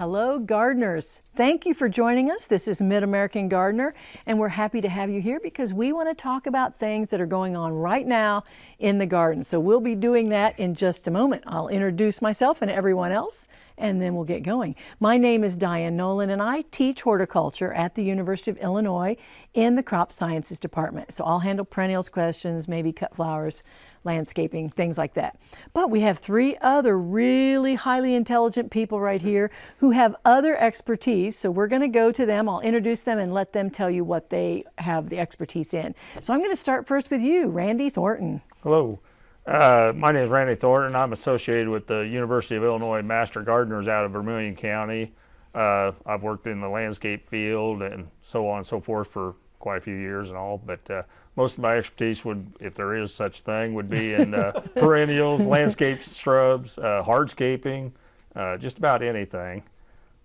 Hello, gardeners. Thank you for joining us. This is Mid-American Gardener, and we're happy to have you here because we want to talk about things that are going on right now in the garden. So we'll be doing that in just a moment. I'll introduce myself and everyone else, and then we'll get going. My name is Diane Nolan, and I teach horticulture at the University of Illinois in the Crop Sciences Department. So I'll handle perennials questions, maybe cut flowers, landscaping, things like that. But we have three other really highly intelligent people right here who have other expertise. So we're going to go to them. I'll introduce them and let them tell you what they have the expertise in. So I'm going to start first with you, Randy Thornton. Hello. Uh, my name is Randy Thornton. I'm associated with the University of Illinois Master Gardeners out of Vermilion County. Uh, I've worked in the landscape field and so on and so forth for quite a few years and all, but uh, most of my expertise would, if there is such thing, would be in uh, perennials, landscape shrubs, uh, hardscaping, uh, just about anything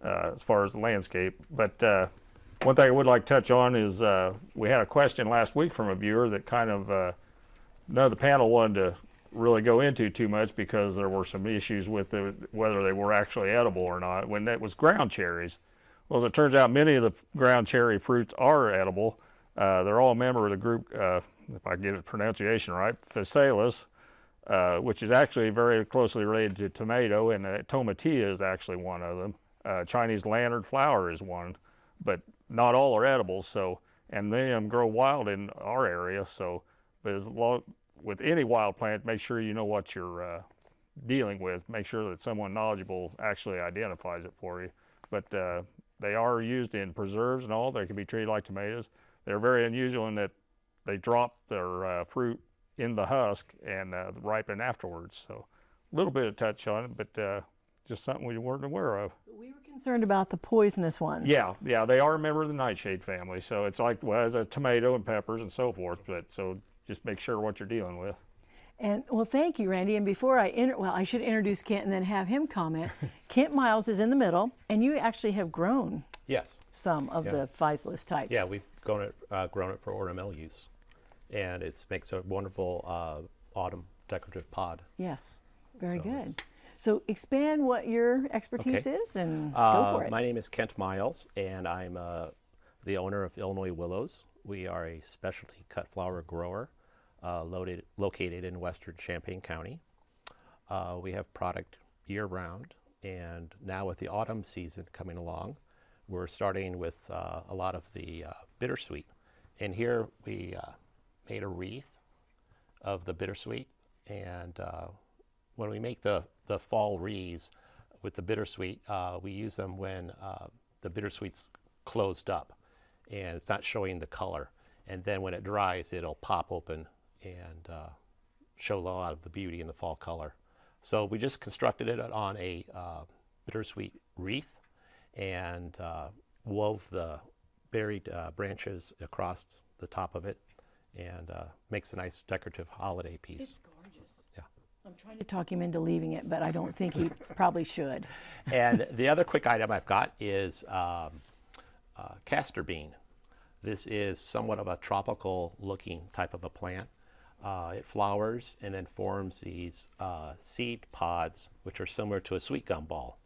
uh, as far as the landscape. But uh, one thing I would like to touch on is uh, we had a question last week from a viewer that kind of none of the panel wanted to really go into too much because there were some issues with the, whether they were actually edible or not when that was ground cherries. Well, as it turns out, many of the ground cherry fruits are edible. Uh, they're all a member of the group, uh, if I get the pronunciation right, Physalis, uh, which is actually very closely related to tomato, and uh, tomatillo is actually one of them. Uh, Chinese lantern flower is one, but not all are edibles. So, and they um, grow wild in our area. So, but as long, with any wild plant, make sure you know what you're uh, dealing with. Make sure that someone knowledgeable actually identifies it for you. But they are used in preserves and all. They can be treated like tomatoes. They're very unusual in that they drop their uh, fruit in the husk and uh, ripen afterwards. So a little bit of touch on it, but uh, just something we weren't aware of. We were concerned about the poisonous ones. Yeah, yeah, they are a member of the nightshade family. So it's like, well, as a tomato and peppers and so forth. But so just make sure what you're dealing with. And well, thank you, Randy. And before I, inter well, I should introduce Kent and then have him comment. Kent Miles is in the middle, and you actually have grown Yes. Some of yeah. the physalis types. Yeah, we've grown it, uh, grown it for ornamental use, and it makes a wonderful uh, autumn decorative pod. Yes, very so good. So expand what your expertise okay. is and uh, go for it. My name is Kent Miles, and I'm uh, the owner of Illinois Willows. We are a specialty cut flower grower uh, loaded, located in western Champaign County. Uh, we have product year-round, and now with the autumn season coming along, we're starting with uh, a lot of the uh, bittersweet. And here we uh, made a wreath of the bittersweet. And uh, when we make the, the fall wreaths with the bittersweet, uh, we use them when uh, the bittersweet's closed up and it's not showing the color. And then when it dries, it'll pop open and show a lot of the beauty in the fall color. So we just constructed it on a bittersweet wreath and uh, wove the buried uh, branches across the top of it and uh, makes a nice decorative holiday piece. It's gorgeous. Yeah. I'm trying to talk him into leaving it, but I don't think he probably should. And the other quick item I've got is um, uh, castor bean. This is somewhat of a tropical looking type of a plant. Uh, it flowers and then forms these uh, seed pods, which are similar to a sweet gum ball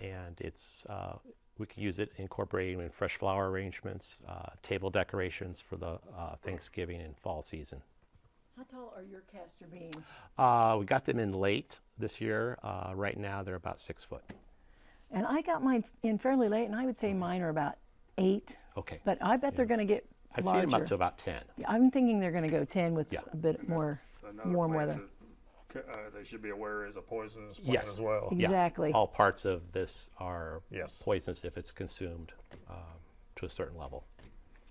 and it's uh, we can use it incorporating in fresh flower arrangements, uh, table decorations for the uh, Thanksgiving and fall season. How tall are your castor beans? Uh, we got them in late this year. Uh, right now they're about six foot. And I got mine in fairly late, and I would say mine are about eight. Okay. But I bet yeah. they're going to get I've larger. seen them up to about 10. Yeah, I'm thinking they're going to go 10 with yeah. a bit more warm weather uh, they should be aware is a poisonous plant yes. as well. Exactly. Yeah. All parts of this are yes. poisonous if it's consumed um, to a certain level.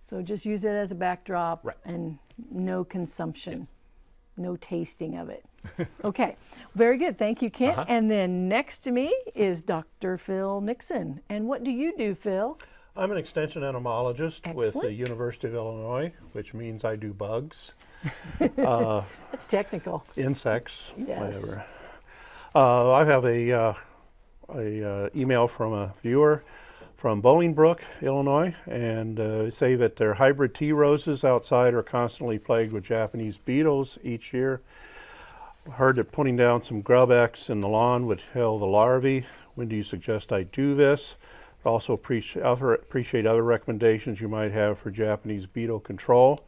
So just use it as a backdrop right. and no consumption, yes. no tasting of it. okay, very good. Thank you, Kent. Uh -huh. And then next to me is Dr. Phil Nixon. And what do you do, Phil? I'm an extension entomologist Excellent. with the University of Illinois, which means I do bugs. uh, That's technical. Insects, yes. whatever. Uh, I have a, uh, a uh, email from a viewer from Bolingbrook, Illinois, and uh, say that their hybrid tea roses outside are constantly plagued with Japanese beetles each year. Heard that putting down some GrubEx in the lawn would kill the larvae. When do you suggest I do this? Also appreciate other, appreciate other recommendations you might have for Japanese beetle control.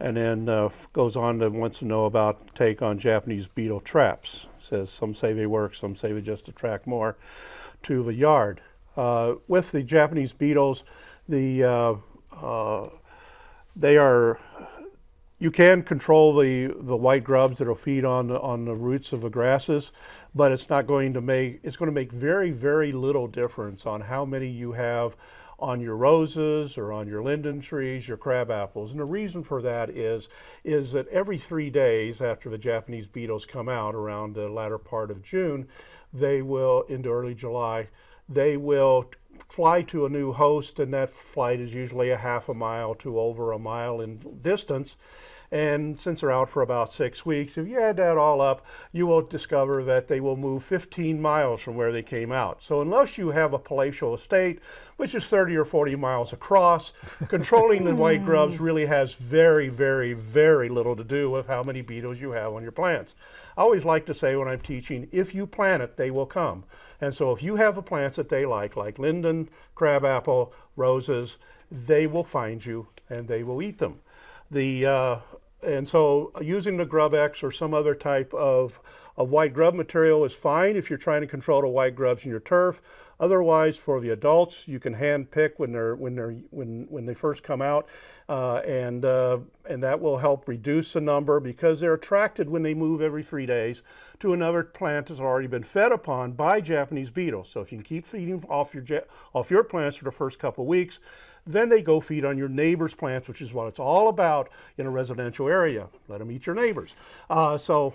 And then uh, goes on to wants to know about take on Japanese beetle traps. Says some say they work, some say they just attract more to the yard. Uh, with the Japanese beetles, the uh, uh, they are you can control the, the white grubs that'll feed on the, on the roots of the grasses, but it's not going to make it's going to make very very little difference on how many you have on your roses or on your linden trees, your crab apples. And the reason for that is is that every 3 days after the Japanese beetles come out around the latter part of June, they will into early July, they will fly to a new host and that flight is usually a half a mile to over a mile in distance and since they're out for about six weeks, if you add that all up, you will discover that they will move 15 miles from where they came out. So unless you have a palatial estate, which is 30 or 40 miles across, controlling the white grubs really has very, very, very little to do with how many beetles you have on your plants. I always like to say when I'm teaching, if you plant it, they will come. And so if you have a plants that they like, like linden, crabapple, roses, they will find you and they will eat them. The uh, and so using the GrubEx or some other type of, of white grub material is fine if you're trying to control the white grubs in your turf. Otherwise, for the adults, you can hand pick when they're when they're when when they first come out, uh, and uh, and that will help reduce the number because they're attracted when they move every three days to another plant that's already been fed upon by Japanese beetles. So if you can keep feeding off your off your plants for the first couple of weeks, then they go feed on your neighbor's plants, which is what it's all about in a residential area. Let them eat your neighbors. Uh, so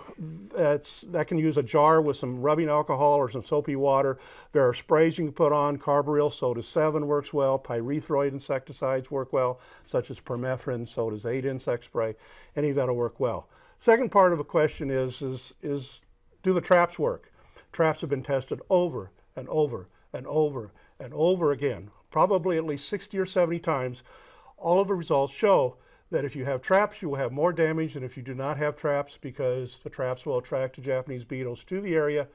that's, that can use a jar with some rubbing alcohol or some soapy water. There are sprays you can put on. Carbaryl Soda 7 works well. Pyrethroid insecticides work well, such as permethrin, so does 8 insect spray. Any of that will work well. Second part of the question is, is, is do the traps work? Traps have been tested over and over and over and over again probably at least 60 or 70 times, all of the results show that if you have traps, you will have more damage than if you do not have traps because the traps will attract the Japanese beetles to the area.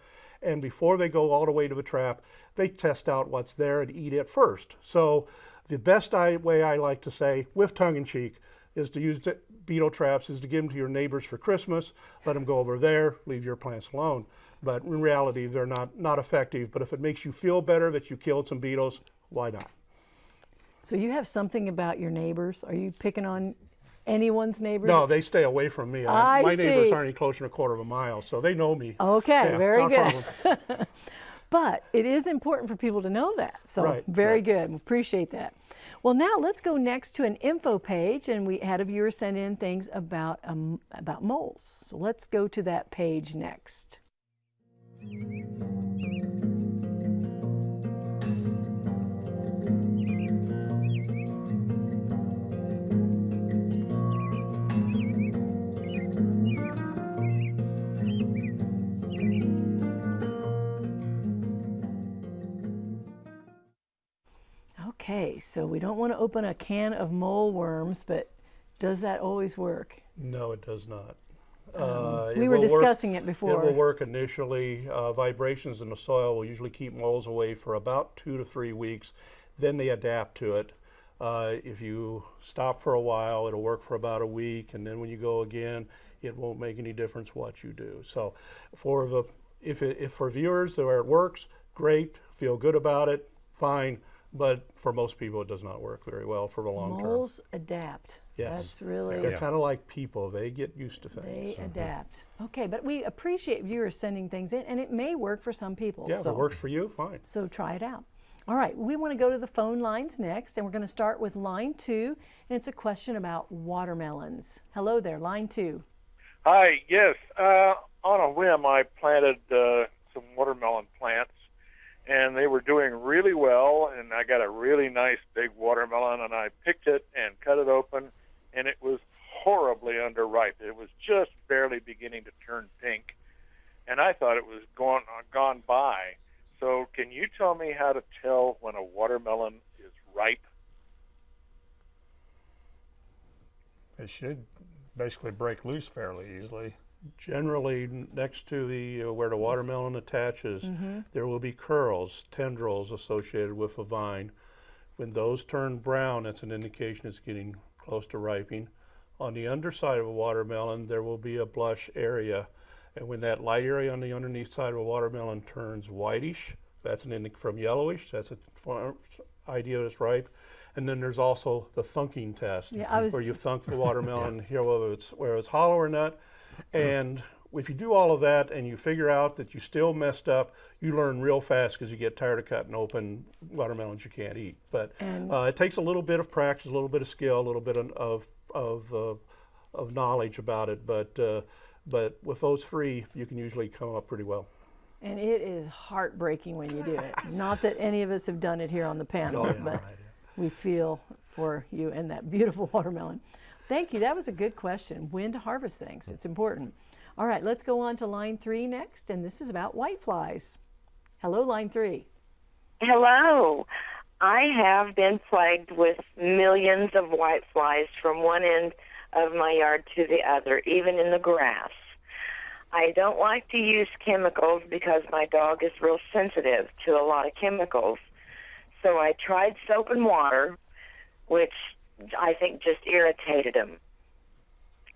And before they go all the way to the trap, they test out what's there and eat it first. So the best way I like to say, with tongue in cheek, is to use beetle traps is to give them to your neighbors for Christmas. Let them go over there, leave your plants alone. But in reality, they're not, not effective. But if it makes you feel better that you killed some beetles, why not? So you have something about your neighbors. Are you picking on anyone's neighbors? No, they stay away from me. I my see. neighbors aren't any closer than a quarter of a mile, so they know me. Okay, Yeah, very good. But it is important for people to know that. So Right, very right. good. We Appreciate that. Well, now let's go next to an info page, and we had a viewer send in things about um, about moles. So let's go to that page next. Okay, so we don't want to open a can of mole worms, but does that always work? No, it does not. Uh, Um, we were will work- discussing it before. It will work initially. Uh, vibrations in the soil will usually keep moles away for about two to three weeks. Then they adapt to it. Uh, if you stop for a while, it'll work for about a week, and then when you go again, it won't make any difference what you do. So, for the if it, if for viewers where it works, great, feel good about it, fine. But for most people, it does not work very well for the long term. Moles adapt. Yes. That's really They're kind of like people; they get used to things. They adapt. Okay, but we appreciate viewers sending things in, and it may work for some people. Yeah, if so, it works for you, fine. So try it out. All right, we want to go to the phone lines next, and we're going to start with line two, and it's a question about watermelons. Hello there, line two. Hi, yes. Uh, on a whim, I planted uh, some watermelon plants, and they were doing really well. And I got a really nice big watermelon, and I picked it and cut it open, and it was horribly underripe. It was just barely beginning to turn pink, and I thought it was gone uh, gone by. So, can you tell me how to tell when a watermelon is ripe? It should basically break loose fairly easily. Generally, next to the, uh, where the watermelon attaches, there will be curls, tendrils associated with a vine. When those turn brown, that's an indication it's getting close to ripening. On the underside of a watermelon, there will be a blush area. And when that light area on the underneath side of a watermelon turns whitish, that's an indic from yellowish, that's a far- idea that it's ripe. And then there's also the thunking test, Yeah, where you thunk the watermelon, Here, whether it's, whether it's hollow or not. And if you do all of that and you figure out that you still messed up, you learn real fast because you get tired of cutting open watermelons you can't eat. But uh, it takes a little bit of practice, a little bit of skill, a little bit of of of, uh, of knowledge about it. But uh, but with those free, you can usually come up pretty well. And it is heartbreaking when you do it. Not that any of us have done it here on the panel, Oh, yeah, but right, we feel for you and that beautiful watermelon. Thank you. That was a good question. When to harvest things. It's important. All right, let's go on to line three next, and this is about whiteflies. Hello, line three. Hello. I have been plagued with millions of whiteflies from one end of my yard to the other, even in the grass. I don't like to use chemicals because my dog is real sensitive to a lot of chemicals. So I tried soap and water, which I think just irritated him.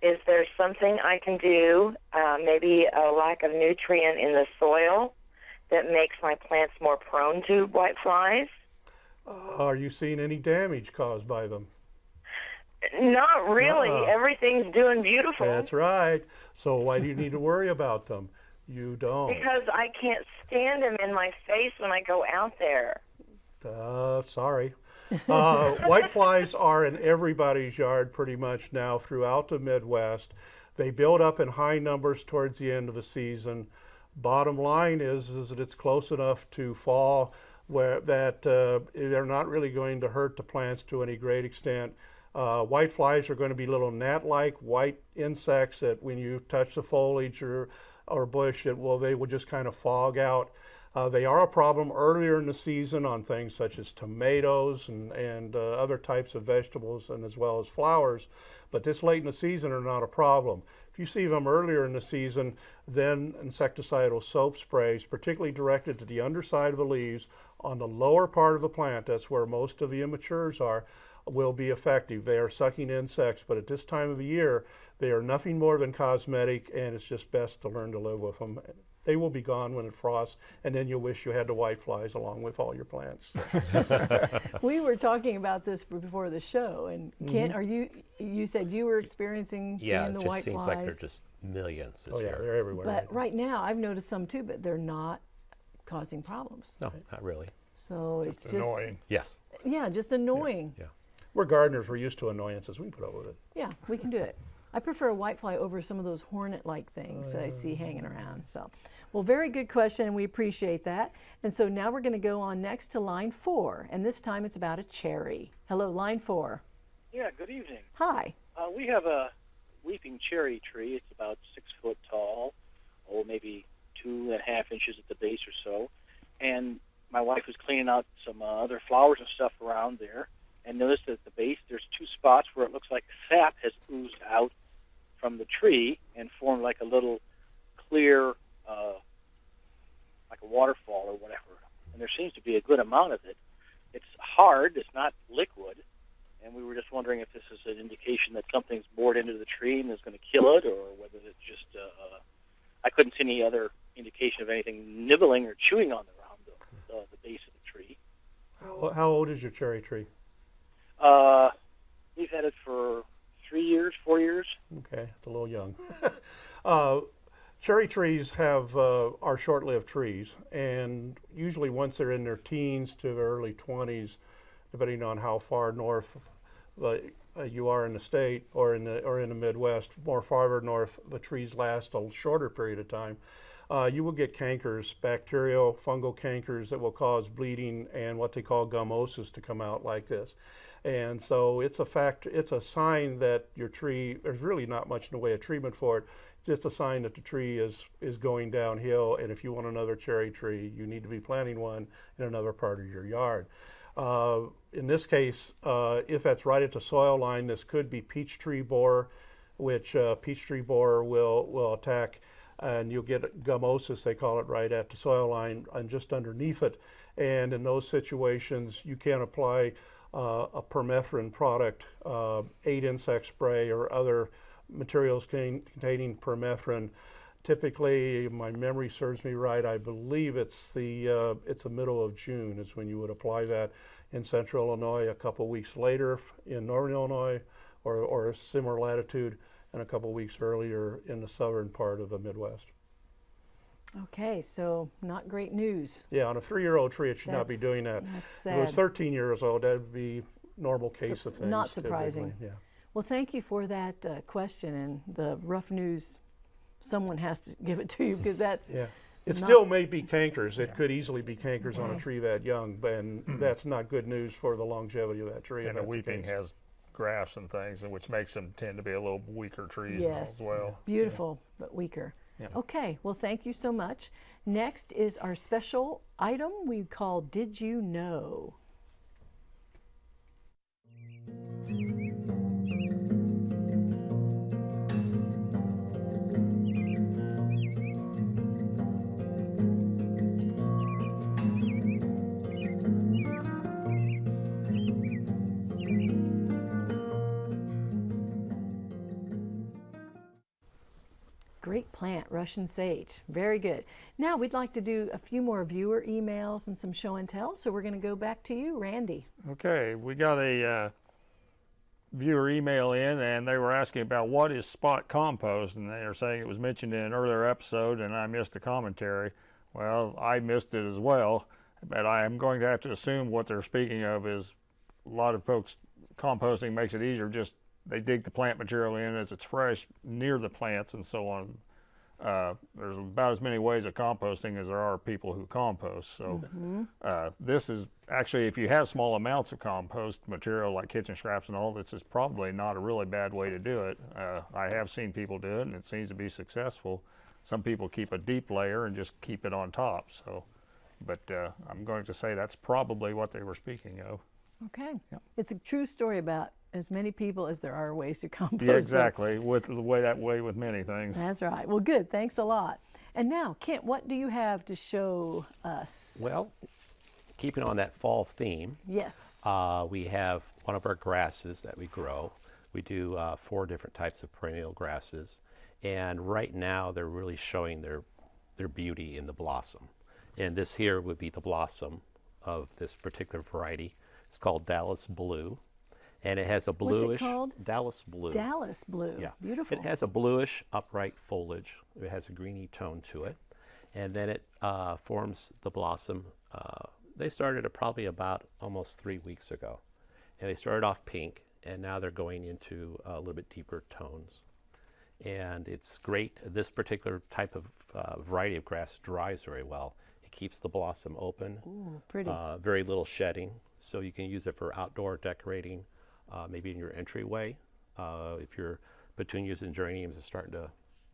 Is there something I can do, uh, maybe a lack of nutrient in the soil, that makes my plants more prone to white whiteflies? Are you seeing any damage caused by them? Not really. Uh-uh. Everything's doing beautiful That's right. So why do you need to worry about them? You don't. because I can't stand them in my face when I go out there. Uh, sorry. Uh, whiteflies are in everybody's yard pretty much now throughout the Midwest. They build up in high numbers towards the end of the season. Bottom line is, is that it's close enough to fall where that uh, they're not really going to hurt the plants to any great extent. Uh, whiteflies are going to be little gnat-like white insects that when you touch the foliage or, or bush, it will they will just kind of fog out. Uh, they are a problem earlier in the season on things such as tomatoes and, and uh, other types of vegetables and as well as flowers. But this late in the season are not a problem. If you see them earlier in the season, then insecticidal soap sprays, particularly directed to the underside of the leaves on the lower part of the plant, that's where most of the immatures are, will be effective. They are sucking insects, but at this time of the year, they are nothing more than cosmetic, and it's just best to learn to live with them. They will be gone when it frosts, and then you'll wish you had the whiteflies along with all your plants. We were talking about this before the show, and Kent, mm-hmm. are you? You said you were experiencing Yeah, seeing it the just white seems flies. like they're just millions this oh yeah, year. they're everywhere. but right now, I've noticed some too, but they're not causing problems. No, not really. So it's just Annoying. Yes. yeah, just annoying. Yeah. We're gardeners. We're used to annoyances. We can put up with it. Yeah, we can do it. I prefer a whitefly over some of those hornet-like things that I see hanging around. So, well, very good question, and we appreciate that. And so now we're going to go on next to line four, and this time it's about a cherry. Hello, line four. Yeah, good evening. Hi. Uh, we have a weeping cherry tree. It's about six foot tall, or maybe two and a half inches at the base or so. And my wife was cleaning out some uh, other flowers and stuff around there, and noticed that at the base there's two spots where it looks like sap has oozed out from the tree and formed like a little clear, uh, like a waterfall or whatever. And there seems to be a good amount of it. It's hard. It's not liquid and we were just wondering if this is an indication that something's bored into the tree and is going to kill it, or whether it's just. Uh, uh, I couldn't see any other indication of anything nibbling or chewing on around the, uh, the base of the tree. How, how old is your cherry tree? Uh, we've had it for three years, four years. Okay, it's a little young. uh, cherry trees have uh, are short-lived trees, and usually once they're in their teens to their early 20s, depending on how far north uh, you are in the state or in the or in the Midwest, more farther north, the trees last a shorter period of time. Uh, you will get cankers, bacterial, fungal cankers that will cause bleeding and what they call gummosis to come out like this. And so it's a fact, it's a sign that your tree, there's really not much in the way of treatment for it. It's just a sign that the tree is, is going downhill. And if you want another cherry tree, you need to be planting one in another part of your yard. Uh, in this case, uh, if that's right at the soil line, this could be peach tree borer. which uh, peach tree borer will, will attack and you'll get gummosis, they call it, right at the soil line and just underneath it. And in those situations, you can't apply uh, a permethrin product, uh, eight insect spray or other materials con- containing permethrin. Typically, my memory serves me right. I believe it's the uh, it's the middle of June is when you would apply that in central Illinois. A couple weeks later in northern Illinois, or or a similar latitude, and a couple weeks earlier in the southern part of the Midwest. Okay, so not great news. Yeah, on a three-year-old tree, it should not be doing that. That's If it was 13 years old, that would be normal case Sup- of things. not surprising. typically, Yeah. Well, thank you for that uh, question and the rough news. Someone has to give it to you because that's Yeah. It Not- still may be cankers. It could easily be cankers on a tree that young, but and that's not good news for the longevity of that tree. And the weeping case. has grafts and things, which makes them tend to be a little weaker trees yes, as well. beautiful but weaker. Yeah. Okay, well, thank you so much. Next is our special item we call "Did You Know." Plant, Russian sage. Very good. Now we'd like to do a few more viewer emails and some show and tell. So we're going to go back to you, Randy. Okay, we got a uh, viewer email in, and they were asking about what is spot compost, and they are saying it was mentioned in an earlier episode, and I missed the commentary. Well, I missed it as well, but I am going to have to assume what they're speaking of is a lot of folks composting makes it easier. Just they dig the plant material in as it's fresh near the plants and so on. Uh, there's about as many ways of composting as there are people who compost. So uh, this is actually, if you have small amounts of compost material like kitchen scraps and all, this is probably not a really bad way to do it. Uh, I have seen people do it, and it seems to be successful. Some people keep a deep layer and just keep it on top. So, but uh, I'm going to say that's probably what they were speaking of. Okay. It's a true story about as many people as there are ways to compost. Yeah, so- exactly. With the way that way with many things. That's right. Well, good. Thanks a lot. And now, Kent, what do you have to show us? Well, keeping on that fall theme, yes. uh, we have one of our grasses that we grow. We do uh, four different types of perennial grasses, and right now they're really showing their their beauty in the blossom. And this here would be the blossom of this particular variety. It's called Dallas Blue, and it has a bluish? Dallas Blue. Dallas blue. Yeah. Beautiful. It has a bluish upright foliage. It has a greeny tone to it. And then it uh, forms the blossom. Uh, they started it probably about almost three weeks ago. And they started off pink, and now they're going into a little bit deeper tones. And it's great. This particular type of uh, variety of grass dries very well. It keeps the blossom open. Ooh, pretty. Uh, very little shedding, so you can use it for outdoor decorating, uh, maybe in your entryway. Uh, if your petunias and geraniums are starting to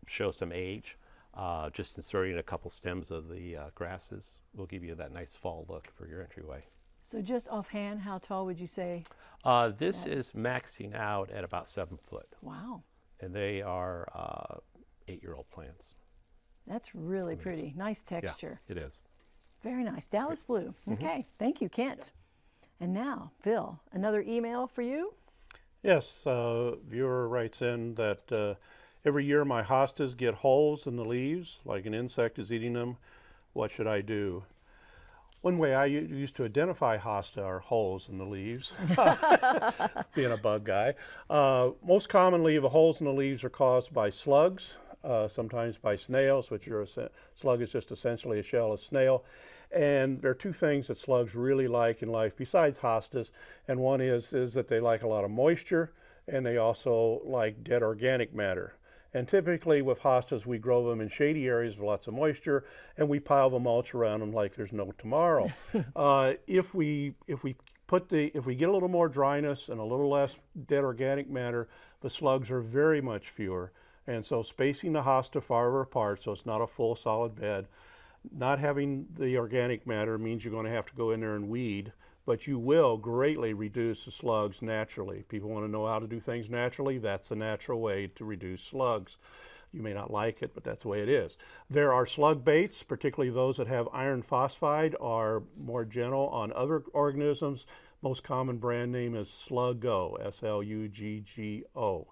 show some age, uh, just inserting a couple stems of the uh, grasses will give you that nice fall look for your entryway. so, just offhand, how tall would you say? Uh, this is maxing out at about seven foot, Wow. and they are uh, eight-year-old plants. That's really pretty. Nice texture. Yeah, it is. Very nice. Dallas blue. Mm-hmm. Okay. Thank you, Kent. And now, Phil, another email for you. Yes, uh, viewer writes in that uh, every year my hostas get holes in the leaves, like an insect is eating them. What should I do? One way I used to identify hosta are holes in the leaves, being a bug guy. Uh, most commonly, the holes in the leaves are caused by slugs, uh, sometimes by snails, which are a slug is just essentially a shell of snail. And there are two things that slugs really like in life besides hostas, and one is is that they like a lot of moisture, and they also like dead organic matter. And typically with hostas, we grow them in shady areas with lots of moisture, and we pile the mulch around them like there's no tomorrow. uh, if we if we put the if we get a little more dryness and a little less dead organic matter, the slugs are very much fewer. And so spacing the hosta farther apart so it's not a full solid bed. Not having the organic matter means you're going to have to go in there and weed but you will greatly reduce the slugs naturally. People want to know how to do things naturally. That's a natural way to reduce slugs. You may not like it, but that's the way it is. There are slug baits, particularly those that have iron phosphate, are more gentle on other organisms. Most common brand name is Sluggo, S-L-U-G-G-O.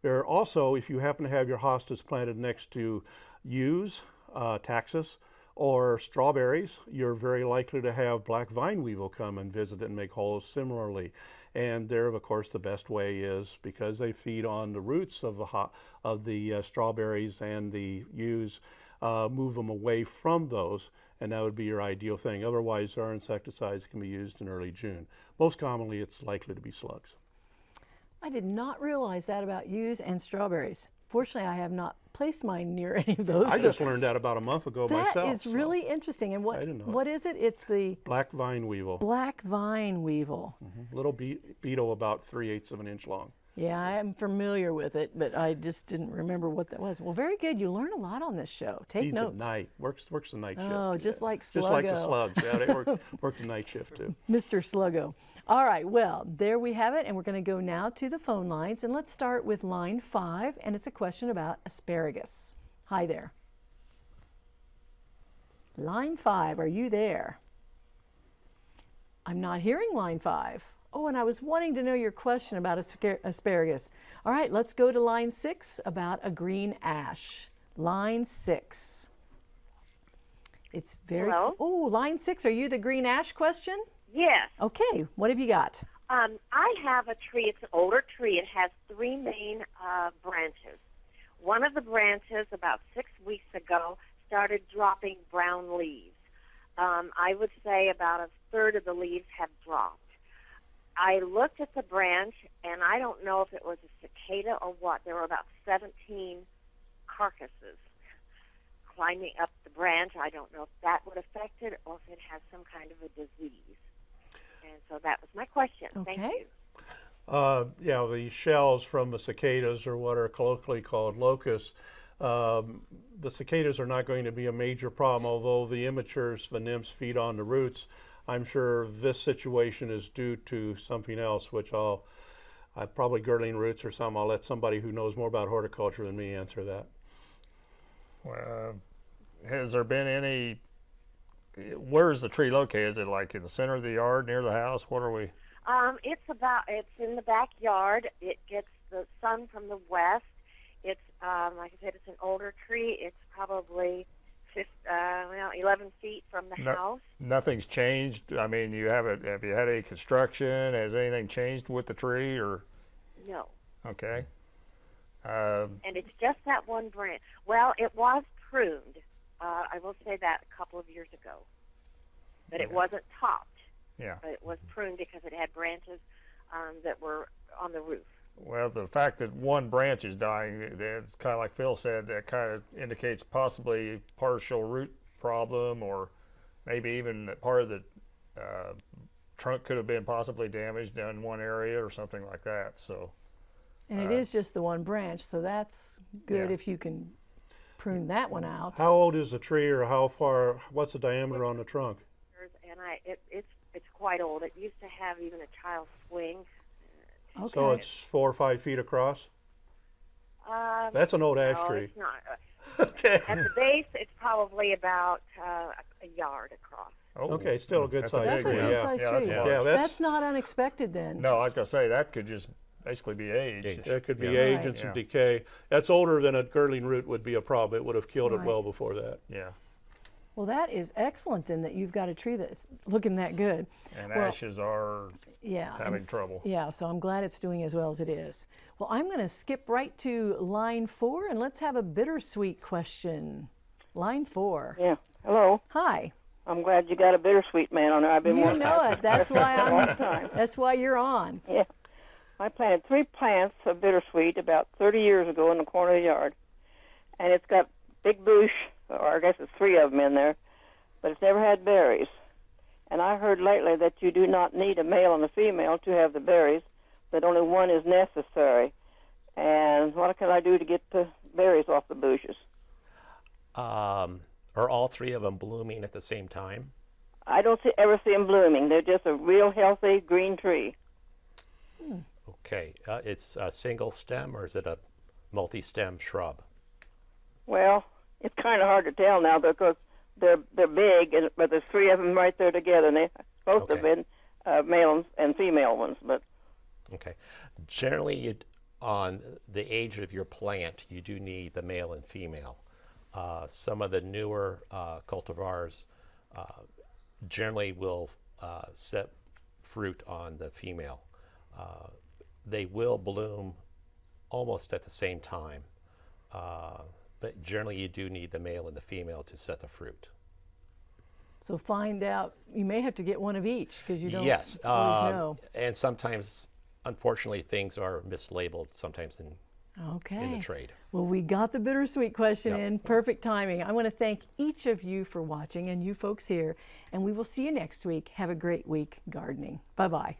There are also, if you happen to have your hostas planted next to yews, uh, taxus, or strawberries, you're very likely to have black vine weevil come and visit and make holes similarly. And there, of course, the best way is because they feed on the roots of the ho- of the uh, strawberries and the yews, uh, move them away from those, and that would be your ideal thing. Otherwise, our insecticides can be used in early June. Most commonly, it's likely to be slugs. I did not realize that about yews and strawberries. Fortunately, I have not placed mine near any of those. I so just learned that about a month ago that myself. is so. really interesting. And what I didn't know what is it? It's the black vine weevil, black vine weevil. Mm-hmm. little be- beetle about three eighths of an inch long. Yeah, I am familiar with it, but I just didn't remember what that was. Well, very good. You learn a lot on this show. Take Feeds notes. at night. Works works the night shift. Oh, just like Just like the slugs. Yeah, they work work the night shift too. Mr. Sluggo. All right, well, there we have it, and we're going to go now to the phone lines, and let's start with line five, and it's a question about asparagus. Hi there. Line five, are you there? I'm not hearing line five. Oh, and I was wanting to know your question about asparagus. All right, let's go to line six about a green ash. Line six. It's very. Hello? Oh, line six. Are you the green ash question? Yes. Okay, what have you got? Um, I have a tree. It's an older tree. It has three main uh, branches. One of the branches, about six weeks ago, started dropping brown leaves. Um, I would say about a third of the leaves have dropped. I looked at the branch, and I don't know if it was a cicada or what. There were about 17 carcasses climbing up the branch. I don't know if that would affect it or if it has some kind of a disease. And so that was my question. Thank Okay. you. Uh, yeah, the shells from the cicadas are what are colloquially called locusts. Um, the cicadas are not going to be a major problem, although the immatures, the nymphs, feed on the roots. I'm sure this situation is due to something else, which I'll, I probably girdling roots or something. I'll let somebody who knows more about horticulture than me answer that. Uh, has there been any? Where is the tree located? Is it like in the center of the yard, near the house? What are we? Um, it's about. It's in the backyard. It gets the sun from the west. It's um, like I said, it's an older tree. It's probably fif uh, well, 11 feet from the No. house. Nothing's changed. I mean, you haven't. Have you had any construction? Has anything changed with the tree? Or No, okay. Um, and it's just that one branch. Well, it was pruned. Uh, I will say that a couple of years ago, but it wasn't topped. yeah. But it was pruned because it had branches um, that were on the roof. Well, the fact that one branch is dying, it's kind of like Phil said, that kind of indicates possibly partial root problem, or maybe even that part of the uh, trunk could have been possibly damaged in one area or something like that. So, And it is just the one branch, so that's good Yeah. if you can prune that one out. How old is the tree, or how far? What's the diameter on the trunk? And I, it, it's it's quite old. It used to have even a child's swing. Okay. So it's four or five feet across. Um, That's an old ash no, tree. it's not. Uh, Okay. At the base, it's probably about uh, a yard across. oh, Okay, still a good that's size that's a tree, good yeah. sized Yeah, tree. that's Yeah, that's, that's not unexpected then. No, I was gonna say that could just basically be age. Age. That could be Yeah. age Right. and some Yeah. decay. That's older than a girdling root would be a problem. It would have killed Right. it well before that. Yeah, Well, that is excellent then that you've got a tree that's looking that good. and Well, ashes are Yeah. and- having trouble. Yeah, so I'm glad it's doing as well as it is. Well, I'm going to skip right to line four and let's have a bittersweet question. Line four. Yeah. Hello. Hi. I'm glad you got a bittersweet man on there. I've been You wanting know it. That's why I'm. That's why you're on. Yeah. I planted three plants of bittersweet about 30 years ago in the corner of the yard, and it's got big bush, or I guess it's three of them in there, but it's never had berries. And I heard lately that you do not need a male and a female to have the berries, that only one is necessary. And what can I do to get the berries off the bushes? Um, are all three of them blooming at the same time? I don't see, ever see them blooming. They're just a real healthy green tree. Okay, uh, it's a single stem or is it a multi-stem shrub? Well, it's kind of hard to tell now because they're they're big, and, but there's three of them right there together, and they both have Okay. been uh, male and female ones. But Okay. Generally, on the age of your plant, you do need the male and female. Uh, some of the newer uh, cultivars uh, generally will uh, set fruit on the female. They will bloom almost at the same time, uh, but generally you do need the male and the female to set the fruit. So find out. You may have to get one of each because you don't yes, always um, know. and sometimes, unfortunately, things are mislabeled sometimes in Okay. in the trade. Well, we got the bittersweet question Yep. in. Perfect timing. I want to thank each of you for watching and you folks here. And we will see you next week. Have a great week gardening. Bye bye.